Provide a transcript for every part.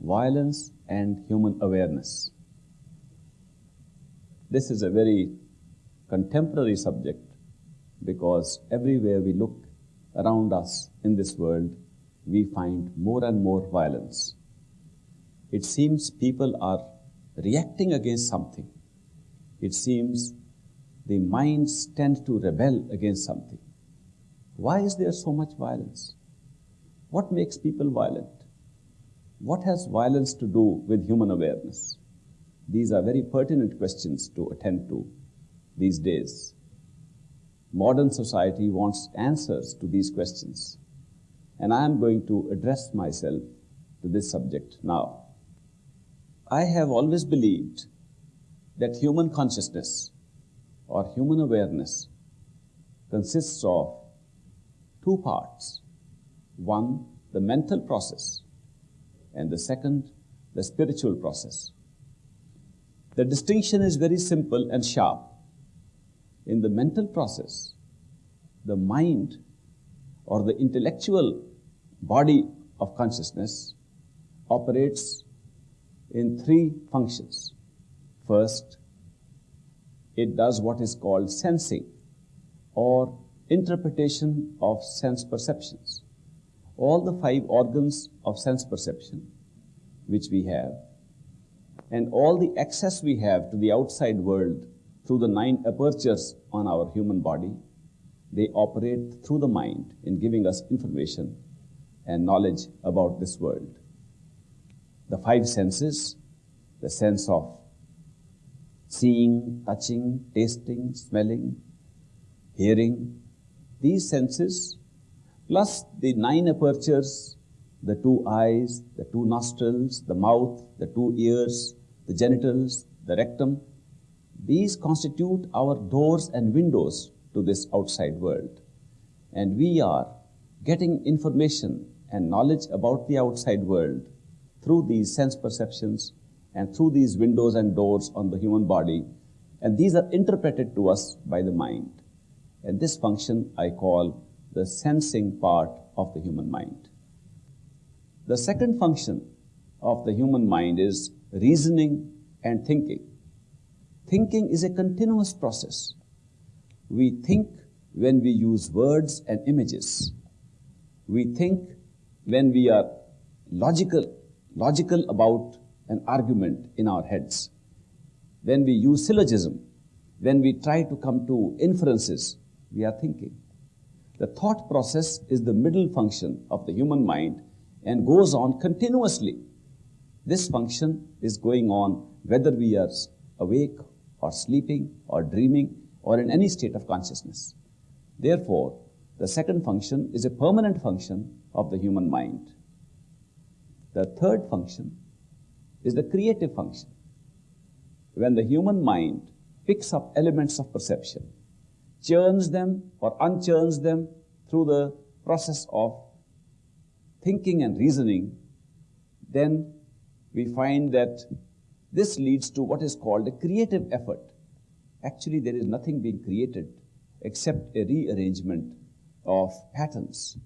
violence and human awareness. This is a very contemporary subject because everywhere we look around us in this world, we find more and more violence. It seems people are reacting against something. It seems the minds tend to rebel against something. Why is there so much violence? What makes people violent? What has violence to do with human awareness? These are very pertinent questions to attend to these days. Modern society wants answers to these questions, and I am going to address myself to this subject now. I have always believed that human consciousness or human awareness consists of two parts. One, the mental process, and the second, the spiritual process. The distinction is very simple and sharp. In the mental process, the mind or the intellectual body of consciousness operates in three functions. First, it does what is called sensing or interpretation of sense perceptions. All the five organs of sense perception which we have and all the access we have to the outside world through the nine apertures on our human body, they operate through the mind in giving us information and knowledge about this world. The five senses, the sense of seeing, touching, tasting, smelling, hearing, these senses, plus the nine apertures, the two eyes, the two nostrils, the mouth, the two ears, the genitals, the rectum, these constitute our doors and windows to this outside world. And we are getting information and knowledge about the outside world through these sense perceptions and through these windows and doors on the human body. And these are interpreted to us by the mind. And this function I call the sensing part of the human mind. The second function of the human mind is reasoning and thinking. Thinking is a continuous process. We think when we use words and images. We think when we are logical, logical about an argument in our heads. When we use syllogism, when we try to come to inferences, we are thinking. The thought process is the middle function of the human mind and goes on continuously. This function is going on whether we are awake or sleeping or dreaming or in any state of consciousness. Therefore, the second function is a permanent function of the human mind. The third function is the creative function. When the human mind picks up elements of perception, churns them or unchurns them through the process of thinking and reasoning, then we find that this leads to what is called a creative effort. Actually, there is nothing being created except a rearrangement of patterns.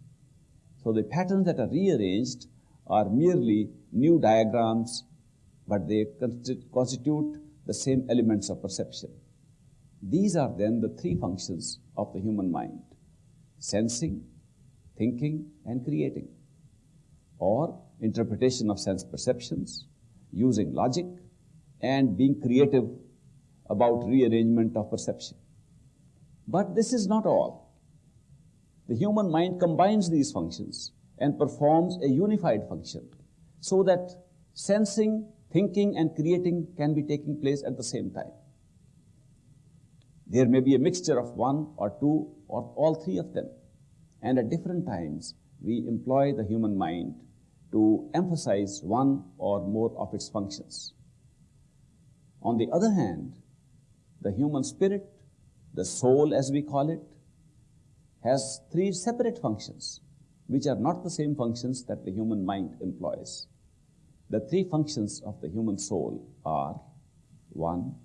So the patterns that are rearranged are merely new diagrams, but they constitute the same elements of perception. These are then the three functions of the human mind sensing, thinking, and creating, or interpretation of sense perceptions, using logic, and being creative about rearrangement of perception. But this is not all. The human mind combines these functions and performs a unified function so that sensing, thinking, and creating can be taking place at the same time. There may be a mixture of one or two or all three of them. And at different times, we employ the human mind to emphasize one or more of its functions. On the other hand, the human spirit, the soul as we call it, has three separate functions, which are not the same functions that the human mind employs. The three functions of the human soul are one,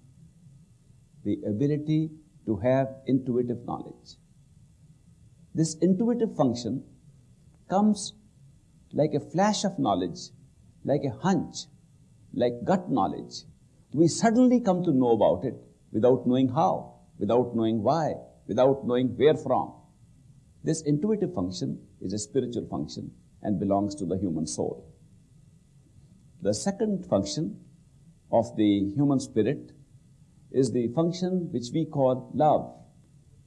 the ability to have intuitive knowledge. This intuitive function comes like a flash of knowledge like a hunch, like gut knowledge. We suddenly come to know about it without knowing how, without knowing why, without knowing where from. This intuitive function is a spiritual function and belongs to the human soul. The second function of the human spirit is the function which we call love.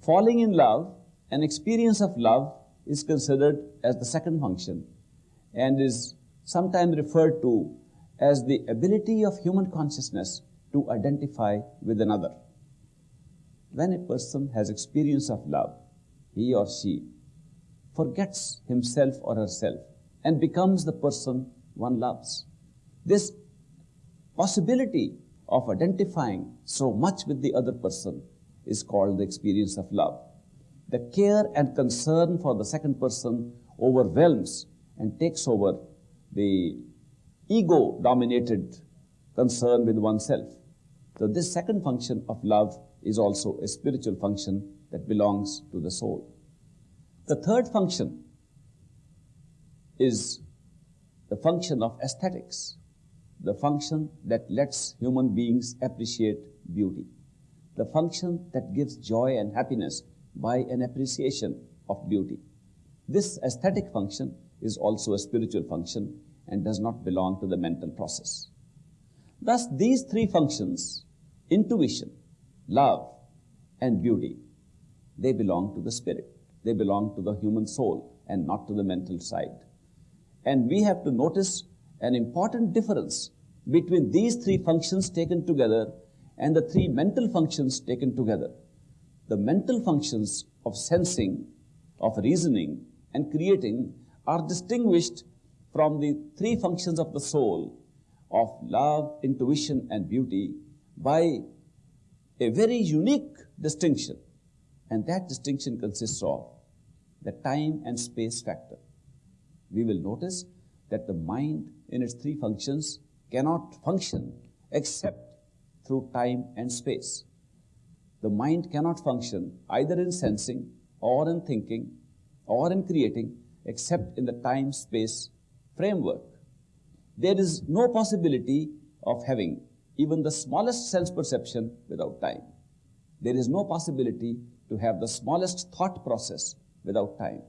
Falling in love, an experience of love, is considered as the second function and is sometimes referred to as the ability of human consciousness to identify with another. When a person has experience of love, he or she forgets himself or herself and becomes the person one loves. This possibility of identifying so much with the other person is called the experience of love. The care and concern for the second person overwhelms and takes over the ego dominated concern with oneself. So, this second function of love is also a spiritual function that belongs to the soul. The third function is the function of aesthetics, the function that lets human beings appreciate beauty, the function that gives joy and happiness by an appreciation of beauty. This aesthetic function is also a spiritual function and does not belong to the mental process. Thus, these three functions, intuition, love, and beauty, they belong to the spirit. They belong to the human soul and not to the mental side. And we have to notice an important difference between these three functions taken together and the three mental functions taken together. The mental functions of sensing, of reasoning, and creating are distinguished from the three functions of the soul of love, intuition, and beauty by a very unique distinction. And that distinction consists of the time and space factor. We will notice that the mind in its three functions cannot function except through time and space. The mind cannot function either in sensing or in thinking or in creating except in the time space framework. There is no possibility of having even the smallest sense perception without time. There is no possibility to have the smallest thought process without time.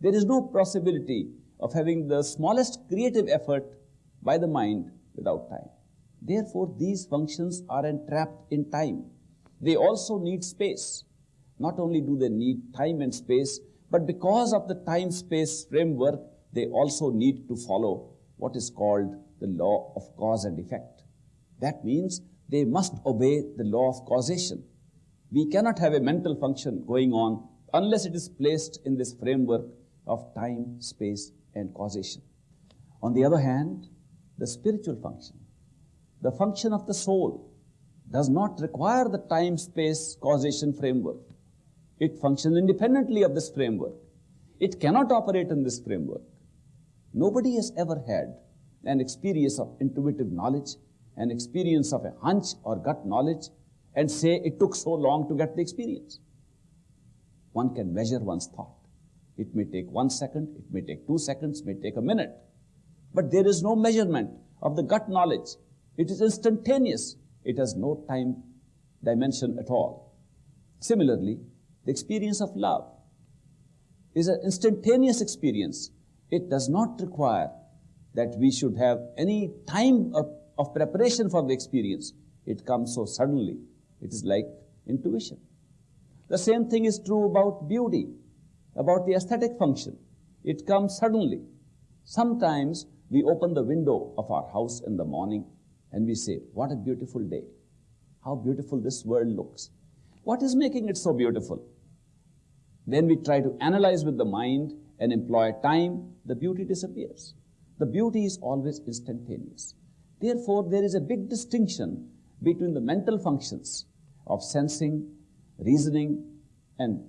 There is no possibility of having the smallest creative effort by the mind without time. Therefore, these functions are entrapped in time. They also need space. Not only do they need time and space, but because of the time space framework, they also need to follow what is called the law of cause and effect. That means they must obey the law of causation. We cannot have a mental function going on unless it is placed in this framework of time, space, and causation. On the other hand, the spiritual function, the function of the soul, does not require the time, space, causation framework. It functions independently of this framework. It cannot operate in this framework. Nobody has ever had an experience of intuitive knowledge, an experience of a hunch or gut knowledge, and say it took so long to get the experience. One can measure one's thought. It may take one second, it may take two seconds, may take a minute. But there is no measurement of the gut knowledge. It is instantaneous. It has no time dimension at all. Similarly, the experience of love is an instantaneous experience. It does not require that we should have any time of, of preparation for the experience. It comes so suddenly. It is like intuition. The same thing is true about beauty, about the aesthetic function. It comes suddenly. Sometimes we open the window of our house in the morning and we say, What a beautiful day. How beautiful this world looks. What is making it so beautiful? Then we try to analyze with the mind and employ time, the beauty disappears. The beauty is always instantaneous. Therefore, there is a big distinction between the mental functions of sensing, reasoning, and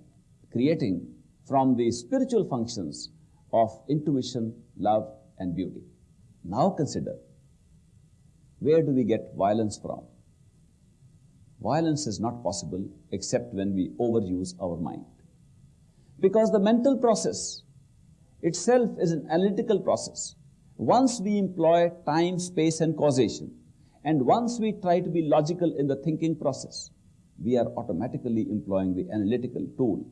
creating from the spiritual functions of intuition, love, and beauty. Now consider where do we get violence from? Violence is not possible except when we overuse our mind. Because the mental process itself is an analytical process. once we employ time, space and causation, and once we try to be logical in the thinking process, we are automatically employing the analytical tool.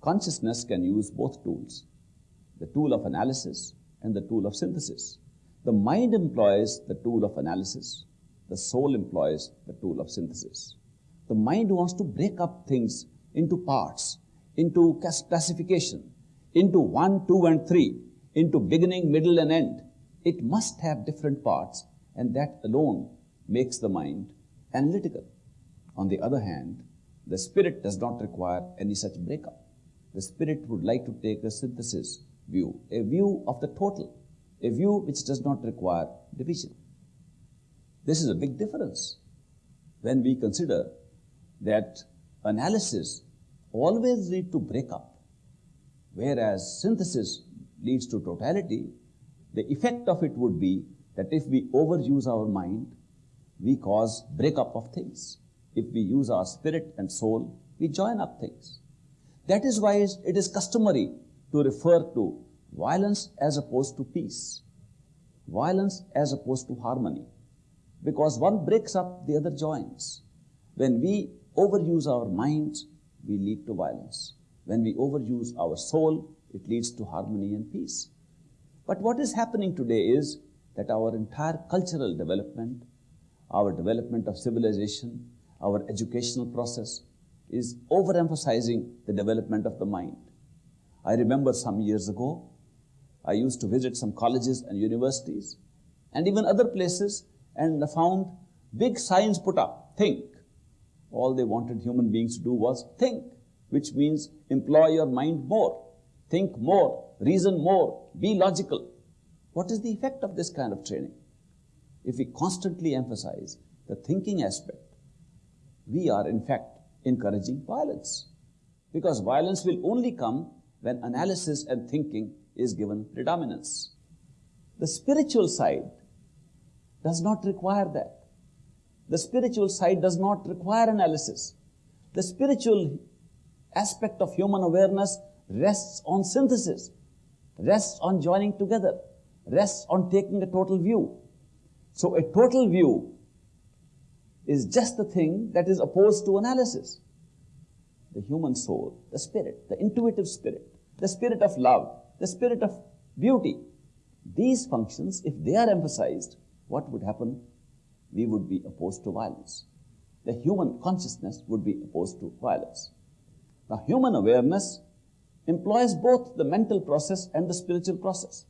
Consciousness can use both tools, the tool of analysis and the tool of synthesis. The mind employs the tool of analysis, the soul employs the tool of synthesis. The mind wants to break up things into parts, into classification, into one, two, and three, into beginning, middle, and end. It must have different parts, and that alone makes the mind analytical. On the other hand, the spirit does not require any such breakup. The spirit would like to take a synthesis view, a view of the total, a view which does not require division. This is a big difference when we consider that analysis always lead to breakup, whereas synthesis leads to totality, the effect of it would be that if we overuse our mind, we cause breakup of things. If we use our spirit and soul, we join up things. That is why it is customary to refer to violence as opposed to peace, violence as opposed to harmony, because one breaks up, the other joins. When we overuse our minds, we lead to violence. When we overuse our soul, it leads to harmony and peace. But what is happening today is that our entire cultural development, our development of civilization, our educational process is overemphasizing the development of the mind. I remember some years ago, I used to visit some colleges and universities and even other places and I found big signs put up, think. All they wanted human beings to do was think, which means employ your mind more, think more, reason more, be logical. What is the effect of this kind of training? If we constantly emphasize the thinking aspect, we are in fact encouraging violence. Because violence will only come when analysis and thinking is given predominance. The spiritual side does not require that. The spiritual side does not require analysis. The spiritual aspect of human awareness rests on synthesis, rests on joining together, rests on taking a total view. So a total view is just the thing that is opposed to analysis. The human soul, the spirit, the intuitive spirit, the spirit of love, the spirit of beauty. These functions, if they are emphasized, what would happen? We would be opposed to violence. The human consciousness would be opposed to violence. Now, human awareness employs both the mental process and the spiritual process.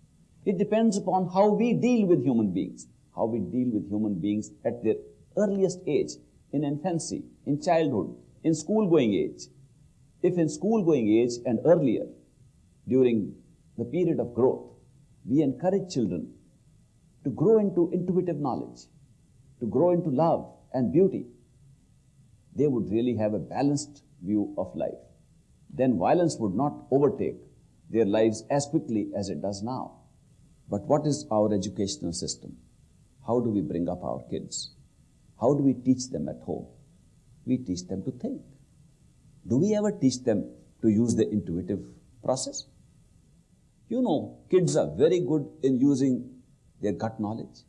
It depends upon how we deal with human beings, how we deal with human beings at their earliest age, in infancy, in childhood, in school-going age. If in school-going age and earlier, during the period of growth, we encourage children to grow into intuitive knowledge, to grow into love and beauty, they would really have a balanced view of life. Then violence would not overtake their lives as quickly as it does now. But what is our educational system? How do we bring up our kids? How do we teach them at home? We teach them to think. Do we ever teach them to use the intuitive process? You know, kids are very good in using their gut knowledge.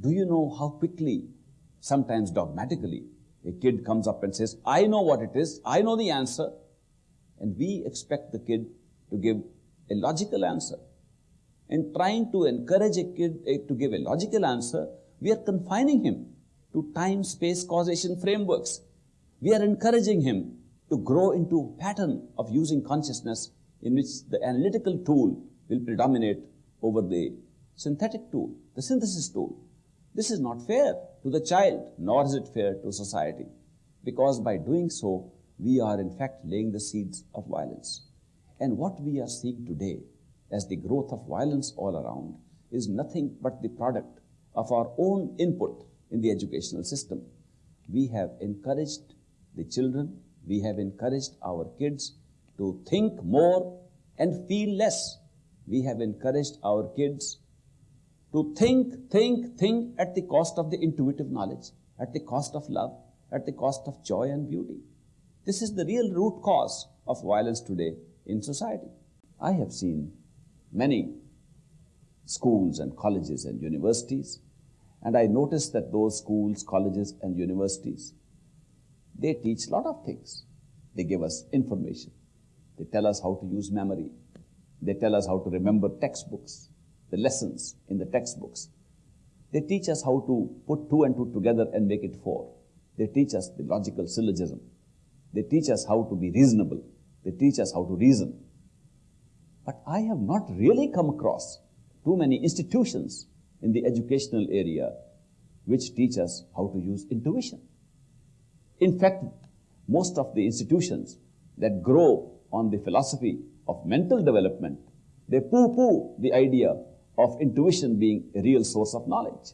Do you know how quickly, sometimes dogmatically, a kid comes up and says, I know what it is, I know the answer, and we expect the kid to give a logical answer. In trying to encourage a kid eh, to give a logical answer, we are confining him to time, space, causation frameworks. We are encouraging him to grow into a pattern of using consciousness in which the analytical tool will predominate over the synthetic tool, the synthesis tool. This is not fair to the child, nor is it fair to society, because by doing so, we are in fact laying the seeds of violence. And what we are seeing today as the growth of violence all around is nothing but the product of our own input in the educational system. We have encouraged the children, we have encouraged our kids to think more and feel less. We have encouraged our kids to think, think, think at the cost of the intuitive knowledge, at the cost of love, at the cost of joy and beauty. This is the real root cause of violence today in society. I have seen many schools and colleges and universities. And I noticed that those schools, colleges, and universities, they teach a lot of things. They give us information. They tell us how to use memory. They tell us how to remember textbooks, the lessons in the textbooks. They teach us how to put two and two together and make it four. They teach us the logical syllogism. They teach us how to be reasonable. They teach us how to reason. But I have not really come across too many institutions in the educational area which teach us how to use intuition. In fact, most of the institutions that grow on the philosophy of mental development, they poo-poo the idea of intuition being a real source of knowledge.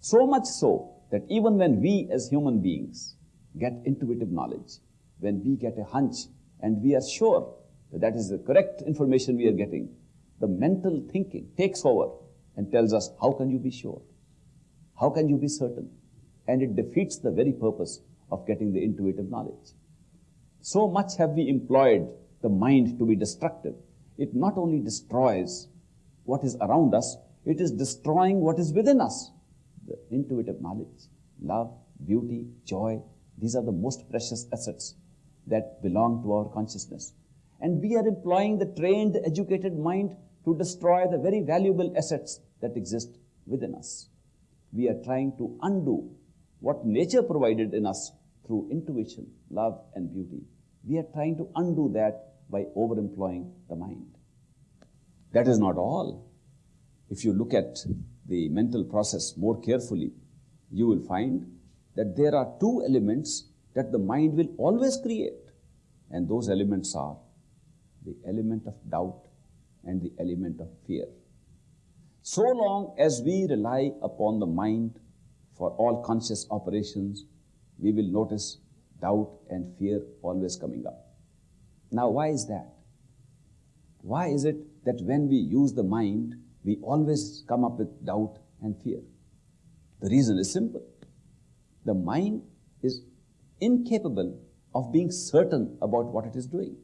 So much so that even when we as human beings get intuitive knowledge, when we get a hunch and we are sure that that is the correct information we are getting, the mental thinking takes over and tells us, how can you be sure? How can you be certain? And it defeats the very purpose of getting the intuitive knowledge. So much have we employed the mind to be destructive. It not only destroys what is around us, it is destroying what is within us. The intuitive knowledge, love, beauty, joy, these are the most precious assets that belong to our consciousness. And we are employing the trained, educated mind to destroy the very valuable assets that exist within us. We are trying to undo what nature provided in us through intuition, love, and beauty. We are trying to undo that by overemploying the mind. That is not all. If you look at the mental process more carefully, you will find that there are two elements that the mind will always create. And those elements are the element of doubt and the element of fear. So long as we rely upon the mind for all conscious operations, we will notice doubt and fear always coming up. Now, why is that? Why is it that when we use the mind, we always come up with doubt and fear? The reason is simple. The mind is incapable of being certain about what it is doing.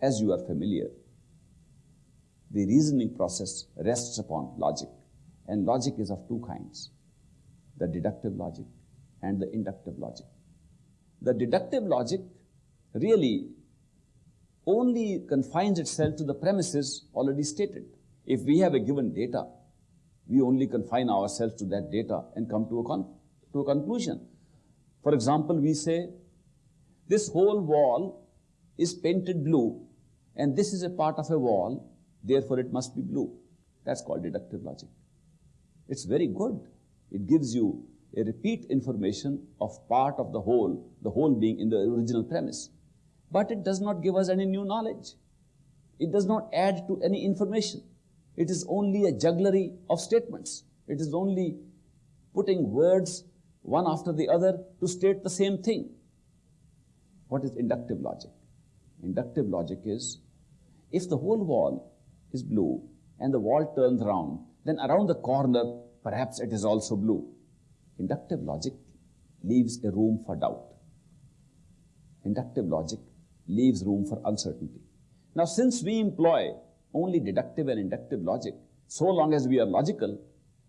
As you are familiar, the reasoning process rests upon logic, and logic is of two kinds the deductive logic and the inductive logic. The deductive logic really only confines itself to the premises already stated. If we have a given data, we only confine ourselves to that data and come to a, to a conclusion. For example, we say, this whole wall is painted blue and this is a part of a wall, therefore it must be blue. That's called deductive logic. It's very good. It gives you a repeat information of part of the whole, the whole being in the original premise. But it does not give us any new knowledge. It does not add to any information. It is only a jugglery of statements. It is only putting words one after the other to state the same thing. What is inductive logic? Inductive logic is if the whole wall is blue and the wall turns round, then around the corner, perhaps it is also blue. Inductive logic leaves a room for doubt. Inductive logic leaves room for uncertainty. Now, since we employ only deductive and inductive logic, so long as we are logical,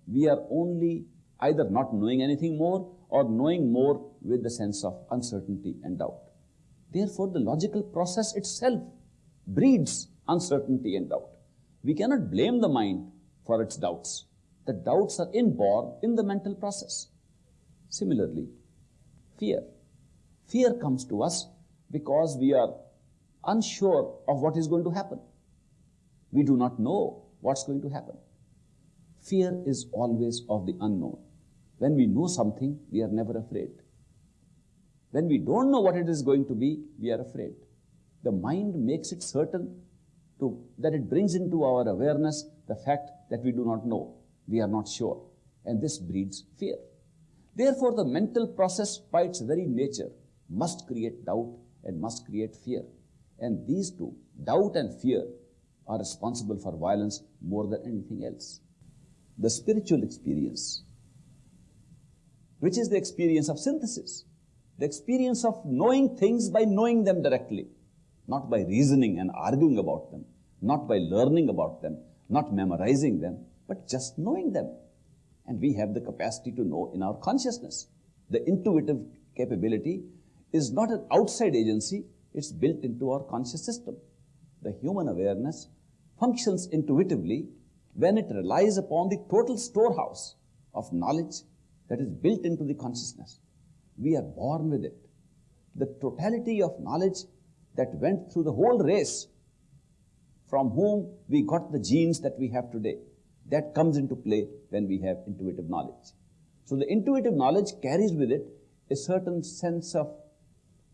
we are only either not knowing anything more or knowing more with the sense of uncertainty and doubt. Therefore, the logical process itself breeds uncertainty and doubt. We cannot blame the mind for its doubts. The doubts are inborn in the mental process. Similarly, fear. Fear comes to us because we are unsure of what is going to happen. We do not know what's going to happen. Fear is always of the unknown. When we know something, we are never afraid. When we don't know what it is going to be, we are afraid. The mind makes it certain to, that it brings into our awareness the fact that we do not know, we are not sure. And this breeds fear. Therefore, the mental process by its very nature must create doubt and must create fear. And these two, doubt and fear, are responsible for violence more than anything else. The spiritual experience, which is the experience of synthesis, the experience of knowing things by knowing them directly, not by reasoning and arguing about them, not by learning about them, not memorizing them, but just knowing them. And we have the capacity to know in our consciousness. The intuitive capability is not an outside agency, it's built into our conscious system. The human awareness functions intuitively when it relies upon the total storehouse of knowledge that is built into the consciousness. We are born with it. The totality of knowledge that went through the whole race from whom we got the genes that we have today. That comes into play when we have intuitive knowledge. So the intuitive knowledge carries with it a certain sense of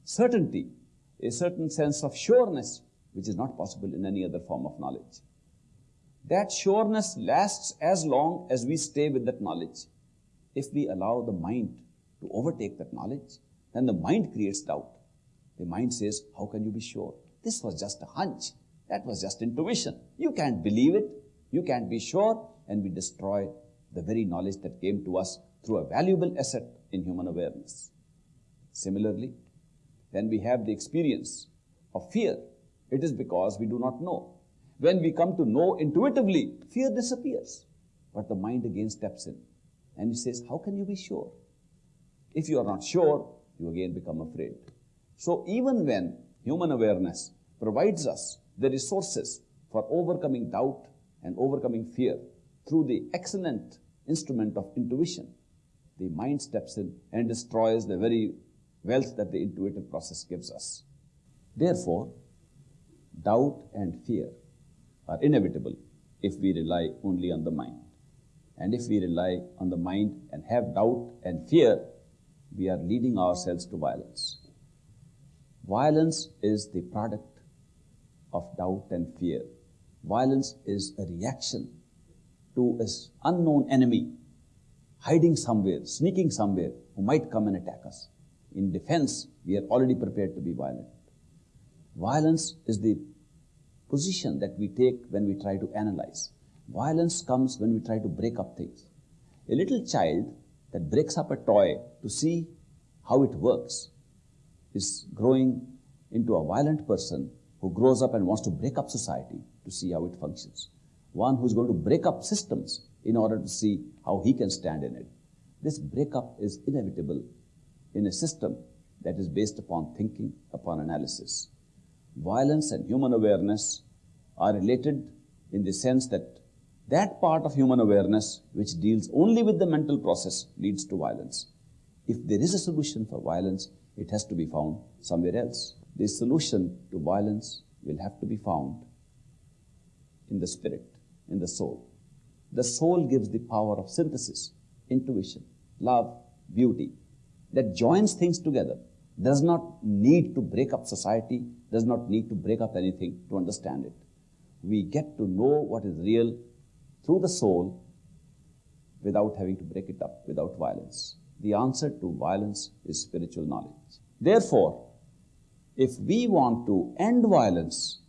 certainty, a certain sense of sureness, which is not possible in any other form of knowledge. That sureness lasts as long as we stay with that knowledge. If we allow the mind to overtake that knowledge, then the mind creates doubt. The mind says, How can you be sure? This was just a hunch. That was just intuition. You can't believe it. You can't be sure. And we destroy the very knowledge that came to us through a valuable asset in human awareness. Similarly, when we have the experience of fear, it is because we do not know. When we come to know intuitively, fear disappears. But the mind again steps in and he says, How can you be sure? If you are not sure, you again become afraid. So even when human awareness provides us the resources for overcoming doubt and overcoming fear through the excellent instrument of intuition, the mind steps in and destroys the very wealth that the intuitive process gives us. Therefore, doubt and fear are inevitable if we rely only on the mind. And if we rely on the mind and have doubt and fear, we are leading ourselves to violence. Violence is the product of doubt and fear. Violence is a reaction to an unknown enemy hiding somewhere, sneaking somewhere, who might come and attack us. In defense, we are already prepared to be violent. Violence is the position that we take when we try to analyze. Violence comes when we try to break up things. A little child that breaks up a toy to see how it works is growing into a violent person who grows up and wants to break up society to see how it functions. One who's going to break up systems in order to see how he can stand in it. This breakup is inevitable in a system that is based upon thinking, upon analysis. Violence and human awareness are related in the sense that that part of human awareness which deals only with the mental process leads to violence. If there is a solution for violence, it has to be found somewhere else. The solution to violence will have to be found in the spirit, in the soul. The soul gives the power of synthesis, intuition, love, beauty, that joins things together, does not need to break up society, does not need to break up anything to understand it. We get to know what is real through the soul without having to break it up, without violence. The answer to violence is spiritual knowledge. Therefore, if we want to end violence,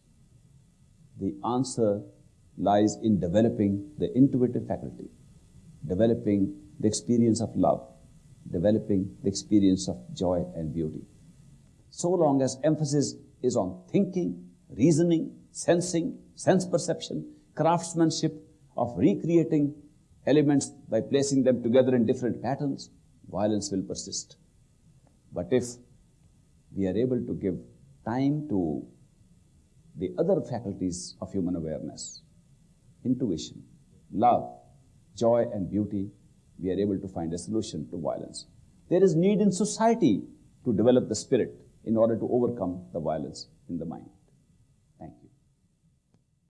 the answer lies in developing the intuitive faculty, developing the experience of love, developing the experience of joy and beauty. So long as emphasis is on thinking, reasoning, sensing, sense perception, craftsmanship of recreating elements by placing them together in different patterns, violence will persist. But if we are able to give time to the other faculties of human awareness, intuition, love, joy, and beauty, we are able to find a solution to violence. There is need in society to develop the spirit in order to overcome the violence in the mind.